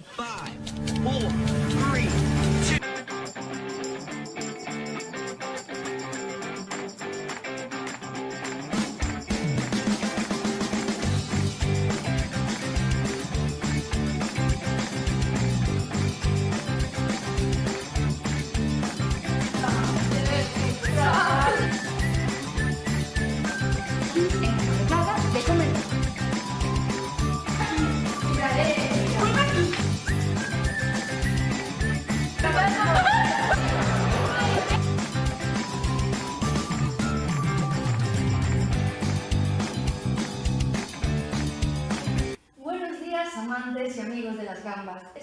Five.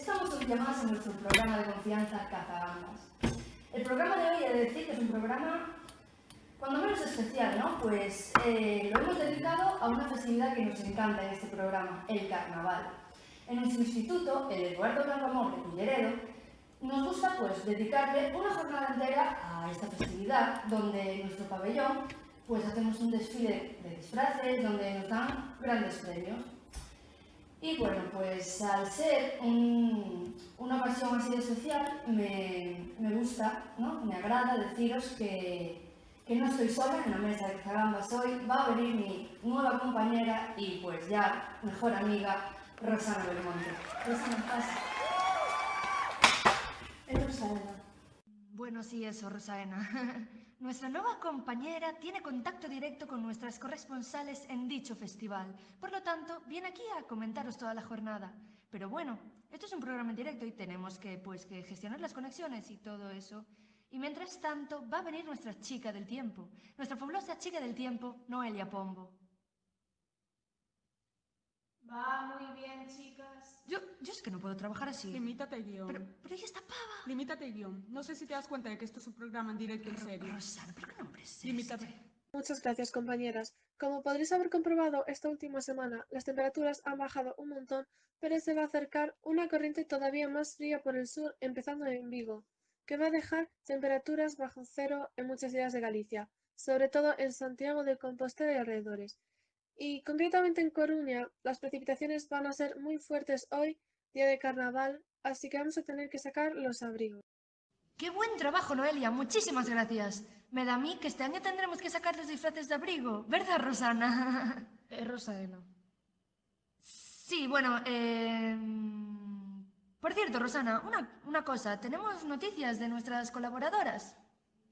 Estamos hoy llamados en nuestro programa de confianza Cazagambas. El programa de hoy he de decir es un programa cuando menos especial, ¿no? Pues eh, lo hemos dedicado a una festividad que nos encanta en este programa, el carnaval. En nuestro instituto, el Eduardo Campamor de Culleredo, nos gusta pues dedicarle una jornada entera a esta festividad, donde en nuestro pabellón pues hacemos un desfile de disfraces, donde nos dan grandes premios. Y bueno, pues al ser un- una ocasión así de especial, me, me gusta, ¿no? me agrada deciros que, que no estoy sola en la mesa de Zagambas hoy, va a venir mi nueva compañera y pues ya mejor amiga, Rosana Belmonte. Rosana, pasa. Es Rosana. Bueno, sí, eso, Rosaena. Nuestra nueva compañera tiene contacto directo con nuestras corresponsales en dicho festival. Por lo tanto, viene aquí a comentaros toda la jornada. Pero bueno, esto es un programa en directo y tenemos que, pues, que gestionar las conexiones y todo eso. Y mientras tanto, va a venir nuestra chica del tiempo. Nuestra fabulosa chica del tiempo, Noelia Pombo. Va muy bien, chicas. Yo, yo es que no puedo trabajar así. Limítate guion. Pero, pero ella está pava. Limítate guion. No sé si te das cuenta de que esto es un programa en directo en serio. Rosana, ¿pero qué nombre es este? Limítate. Muchas gracias, compañeras. Como podréis haber comprobado esta última semana, las temperaturas han bajado un montón, pero se va a acercar una corriente todavía más fría por el sur, empezando en Vigo, que va a dejar temperaturas bajo cero en muchas ciudades de Galicia, sobre todo en Santiago de Compostela y alrededores. Y concretamente en Coruña, las precipitaciones van a ser muy fuertes hoy, día de carnaval, así que vamos a tener que sacar los abrigos. ¡Qué buen trabajo, Noelia! Muchísimas gracias. Me da a mí que este año tendremos que sacar los disfraces de abrigo, ¿verdad, Rosana? Es Rosaena. Sí, bueno, eh... Por cierto, Rosana, una, una cosa. Tenemos noticias de nuestras colaboradoras.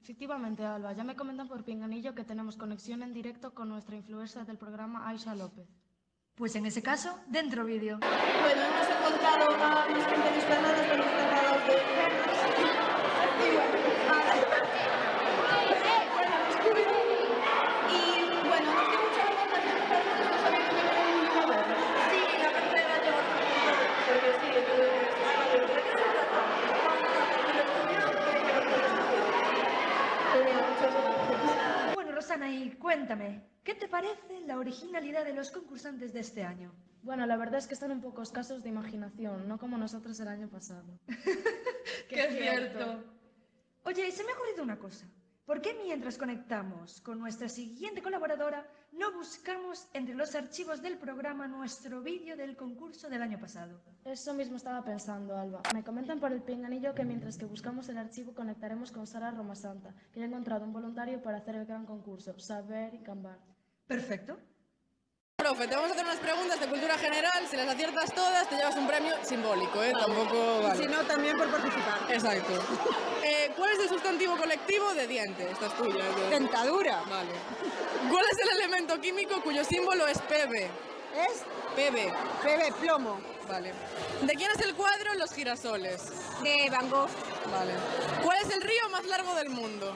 Efectivamente, Alba, ya me comentan por Pinganillo que tenemos conexión en directo con nuestra influencer del programa, Aisha López. Pues en ese caso, dentro vídeo. Bueno, hemos encontrado a pequeños bananas con los tratados de perros. Y bueno, nada. Y bueno, nos dio mucha vergüenza que los perros no sabían que era un libro Sí, la cartera lleva porque sí, tuve que ¿De qué se trata? Muchas gracias. Bueno, Rosana, y cuéntame, ¿qué te parece la originalidad de los concursantes de este año? Bueno, la verdad es que están un poco escasos de imaginación, no como nosotros el año pasado. ¡Qué cierto! Oye, se me ha ocurrido una cosa. ¿Por qué mientras conectamos con nuestra siguiente colaboradora no buscamos entre los archivos del programa nuestro vídeo del concurso del año pasado? Eso mismo estaba pensando, Alba. Me comentan por el pinganillo que mientras que buscamos el archivo conectaremos con Sara Romasanta, que ha encontrado un voluntario para hacer el gran concurso, Saber y Cambar. Perfecto. Profe, te vamos a hacer unas preguntas de cultura general. Si las aciertas todas, te llevas un premio simbólico, ¿eh? Tampoco vale. Si no, también por participar. Exacto. Eh, ¿Cuál es el sustantivo colectivo de diente? Esta es tuya. ¿eh? Dentadura. Vale. ¿Cuál es el elemento químico cuyo símbolo es Pb? Es Pb. bebé plomo. Vale. ¿De quién es el cuadro Los girasoles? De Van Gogh. Vale. ¿Cuál es el río más largo del mundo?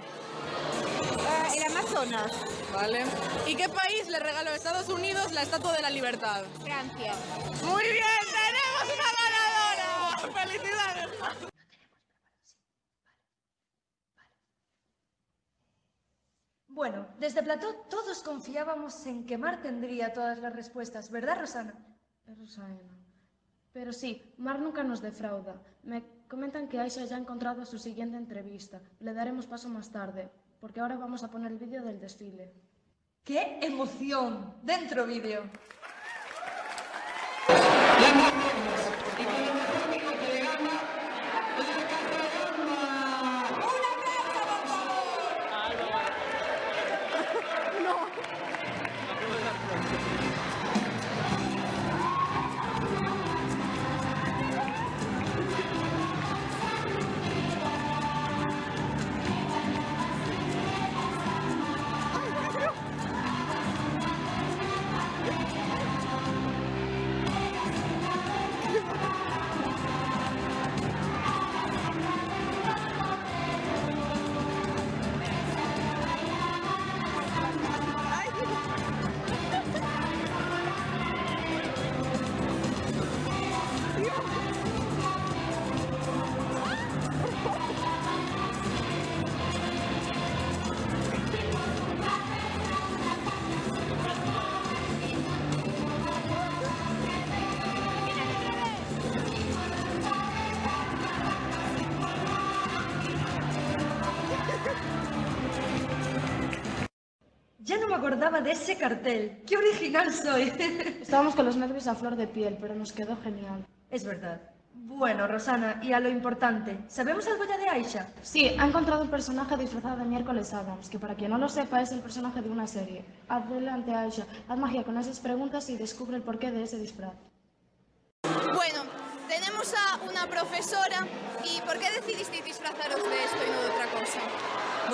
Vale. ¿Y qué país le regaló a Estados Unidos la Estatua de la Libertad? Francia. Muy bien, tenemos una ganadora. ¡Felicidades! Bueno, desde Plató todos confiábamos en que Mar tendría todas las respuestas, ¿verdad, Rosana? Es Rosaena. Pero sí, Mar nunca nos defrauda. Me comentan que Aisha ya ha encontrado su siguiente entrevista. Le daremos paso más tarde, porque ahora vamos a poner el vídeo del desfile. ¡Qué emoción! Dentro vídeo. Acordaba de ese cartel. ¡Qué original soy! Estábamos con los nervios a flor de piel, pero nos quedó genial. es verdad. Bueno, Rosana, y a lo importante, ¿sabemos algo ya de Aisha? Sí, ha encontrado un personaje disfrazado de miércoles Adams, que para quien no lo sepa es el personaje de una serie. Adelante, Aisha, haz magia con esas preguntas y descubre el porqué de ese disfraz. Bueno, tenemos a una profesora y ¿por qué decidisteis disfrazaros de no?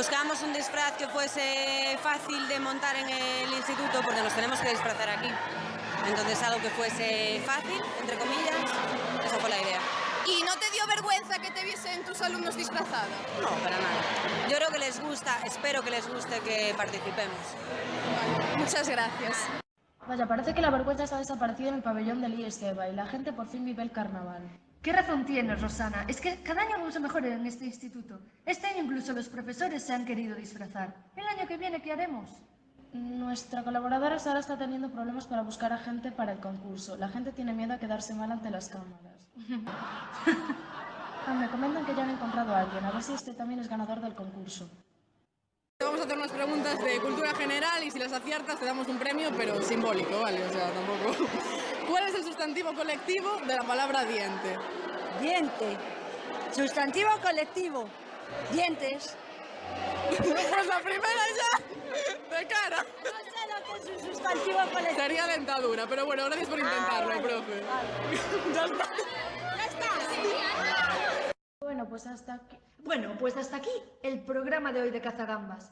Buscábamos un disfraz que fuese fácil de montar en el instituto porque nos tenemos que disfrazar aquí. Entonces algo que fuese fácil, entre comillas, esa fue la idea. ¿Y no te dio vergüenza que te viesen tus alumnos disfrazada? No, para nada. Yo creo que les gusta, espero que les guste que participemos. Vale, muchas gracias. Vaya, parece que la vergüenza se ha desaparecido en el pabellón del IESEBA y la gente por fin vive el carnaval. ¿Qué razón tienes, Rosana? Es que cada año vamos a mejorar en este instituto. Este año incluso los profesores se han querido disfrazar. ¿El año que viene qué haremos? Nuestra colaboradora Sara está teniendo problemas para buscar a gente para el concurso. La gente tiene miedo a quedarse mal ante las cámaras. Ah, me comentan que ya han encontrado a alguien. A ver si este también es ganador del concurso. A hacer unas preguntas de cultura general y si las aciertas te damos un premio, pero simbólico, ¿vale? O sea, tampoco... ¿Cuál es el sustantivo colectivo de la palabra diente? Diente. Sustantivo colectivo. Dientes. Pues la primera ya, de cara. No sé lo que es un sustantivo colectivo. Sería dentadura, pero bueno, gracias por intentarlo, vale, profe. ya está. Ya está. Bueno, pues hasta aquí. Bueno, pues hasta aquí el programa de hoy de Cazagambas.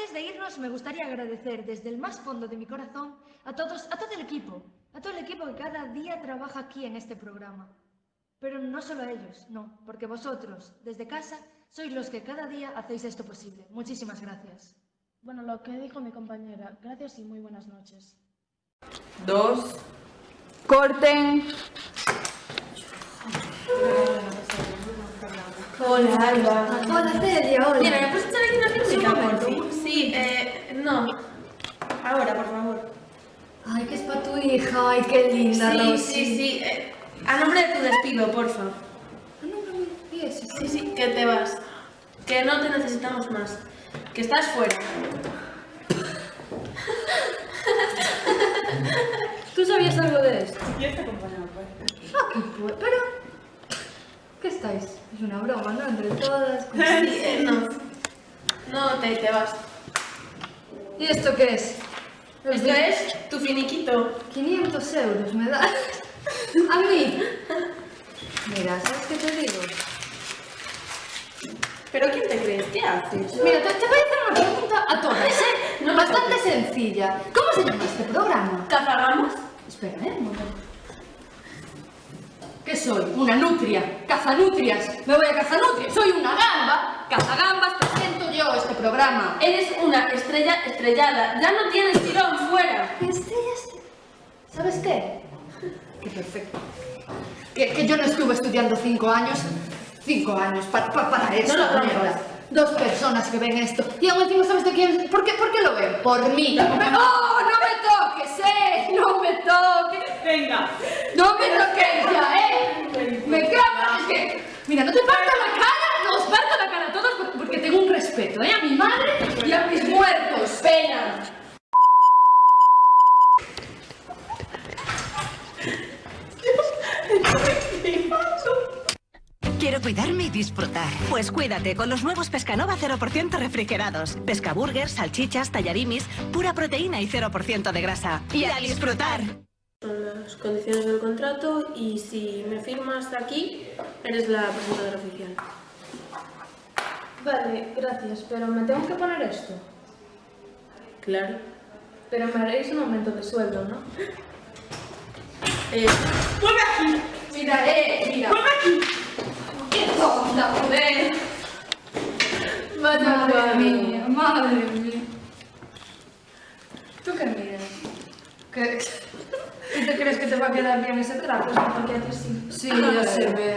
Antes de irnos, me gustaría agradecer desde el más fondo de mi corazón a todos, a todo el equipo, a todo el equipo que cada día trabaja aquí en este programa. Pero no solo a ellos, no, porque vosotros, desde casa, sois los que cada día hacéis esto posible. Muchísimas gracias. Bueno, lo que dijo mi compañera. Gracias y muy buenas noches. Dos. Corten. Hola, Alba. Hola, Celia, hola. Mira, ¿me puedes echar aquí una momento. por fin? Sí, eh, no. Ahora, por favor. Ay, que es para tu hija. Ay, qué linda, Sí, Rosy. sí, sí. eh, a nombre de tu despido, porfa. Ah, no, no, ¿y ese? Sí, sí, que te vas. Que no te necesitamos más. Que estás fuera. ¿Tú sabías algo de esto? Y este compañero, pues. Ah, qué pu- Pero... ¿Qué estáis? Es una broma, ¿no? Entre todas. Sí, eh, no. No, te, te vas. ¿Y esto qué es? Esto es tu finiquito. 500 euros me das. A mí. Mira, ¿sabes qué te digo? ¿Pero quién te crees? ¿Qué haces? Mira, te, te voy a hacer una pregunta a todas, ¿eh? No Bastante sencilla. ¿Cómo se llama este programa? ¿Cazagamos? Espera, ¿eh? Un momento. ¿Qué soy? Una nutria. Cazanutrias. Me voy a cazanutrias. Soy una gamba. Cazagambas, presento yo este programa. Eres una estrella estrellada. Ya no tienes tirón fuera. Estrellas. ¿Sabes qué? Qué perfecto. Que, que yo no estuve estudiando cinco años. Cinco años para, para esto. No. Dos personas que ven esto. Y aún encima, ¿sabes de quién? ¿Por qué, ¿Por qué lo ven? Por mí. ¡Oh, no me toques, eh! ¡No me toques! Venga. ¡No me toques ya, eh! ¡Me cago! Es que, mira, no te parto la cara, no os parto la cara a todos por- porque tengo un respeto, eh, a mi madre y a mis muertos. Pena. Quiero cuidarme y disfrutar. Pues cuídate con los nuevos Pescanova 0% refrigerados. Pescaburgers, salchichas, tallarimis, pura proteína y 0% de grasa. Y a disfrutar. Son las condiciones del contrato y si me firmas aquí, eres la presentadora oficial. Vale, gracias, pero me tengo que poner esto. Claro. Pero me haréis un aumento de sueldo, ¿no? Eh, ¡Vuelve aquí! Mira, eh, mira. ¡Vuelve aquí! ¡Qué tonta, joder! Madre mía, madre mía. ¿Tú qué miras? ¿Qué? ¿Y te crees que te va a quedar bien ese trapo? Porque haces sí. Sí, ya se ve.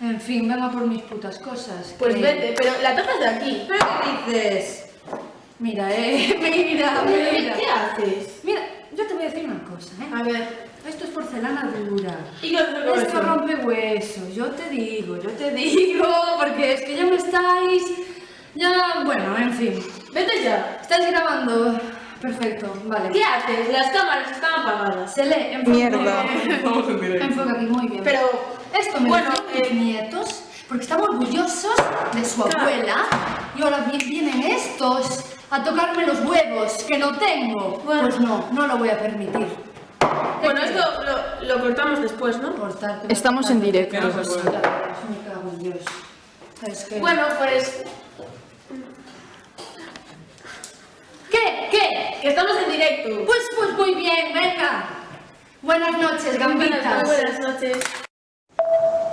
En fin, venga por mis putas cosas. Pues que- vete, pero la tocas de aquí. ¿Pero qué dices? Mira, eh, mira, mira. ¿Qué haces? Mira, yo te voy a decir una cosa, ¿eh? A ver. Esto es porcelana dura. ¿Y qué haces con Esto eso? rompe huesos, yo te digo, yo te digo, porque es que ya me estáis... Ya, bueno, en fin. Vete ya. ¿Estás grabando? Perfecto, vale. ¿Qué haces? Las cámaras están apagadas. Se lee, enfoca. Mierda. Estamos en directo. Enfoca aquí, muy bien. Pero, Esto me bueno, lo mis nietos porque están orgullosos de su Claro. abuela y ahora vi- vienen estos a tocarme los huevos que no tengo. Pues no, no lo voy a permitir. Bueno, esto lo, lo cortamos después, ¿no? Cortarte, Estamos en directo. Que no se puede. Me cago en Dios. Es que... Bueno, pues... ¿Qué? Que estamos en directo. Pues, pues muy bien, venga. Buenas noches, gambitas. Buenas noches.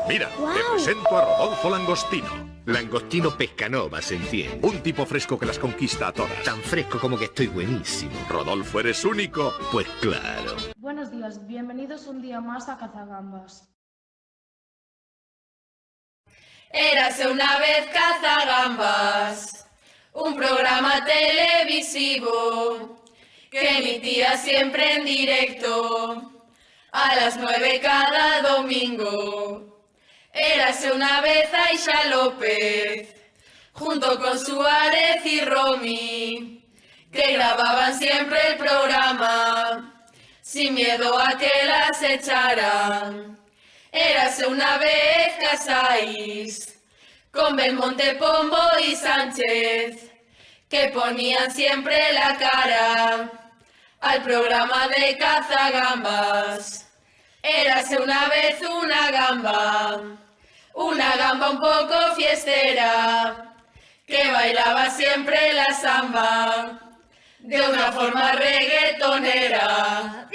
Mira, te presento a Rodolfo Langostino. Langostino Pescanova, se entiende. Un tipo fresco que las conquista a todas. Tan fresco como que estoy buenísimo. Rodolfo, ¿eres único? Pues claro. Buenos días, bienvenidos un día más a Cazagambas. Érase una vez Cazagambas, un programa televisivo que emitía siempre en directo a las nueve cada domingo. Érase una vez Aisha López, junto con Suárez y Romy, que grababan siempre el programa, sin miedo a que las echaran. Érase una vez Casais, con Belmonte, Pombo y Sánchez, que ponían siempre la cara al programa de cazagambas. Érase una vez una gamba, una gamba un poco fiestera, que bailaba siempre la samba, de una forma reggaetonera.